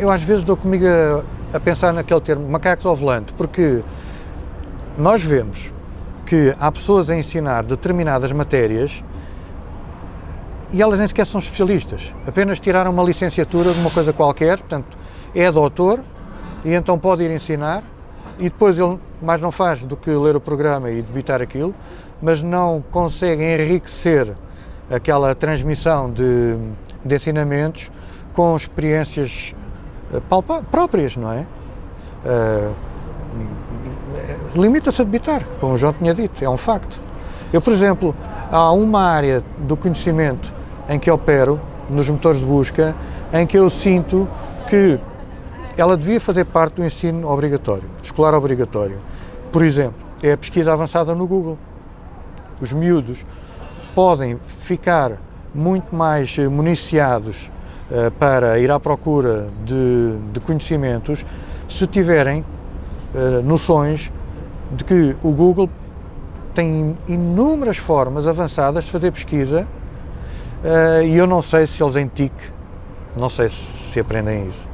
Eu às vezes dou comigo a, a pensar naquele termo, macacos ao volante, porque nós vemos que há pessoas a ensinar determinadas matérias e elas nem sequer são especialistas, apenas tiraram uma licenciatura de uma coisa qualquer, portanto, é doutor e então pode ir ensinar e depois ele mais não faz do que ler o programa e debitar aquilo, mas não consegue enriquecer aquela transmissão de, de ensinamentos com experiências próprias, não é? Uh, Limita-se a debitar, como o João tinha dito, é um facto. Eu, por exemplo, há uma área do conhecimento em que opero, nos motores de busca, em que eu sinto que ela devia fazer parte do ensino obrigatório, escolar obrigatório. Por exemplo, é a pesquisa avançada no Google. Os miúdos podem ficar muito mais municiados uh, para ir à procura de, de conhecimentos se tiverem uh, noções de que o Google tem inúmeras formas avançadas de fazer pesquisa uh, e eu não sei se eles em TIC, não sei se aprendem isso.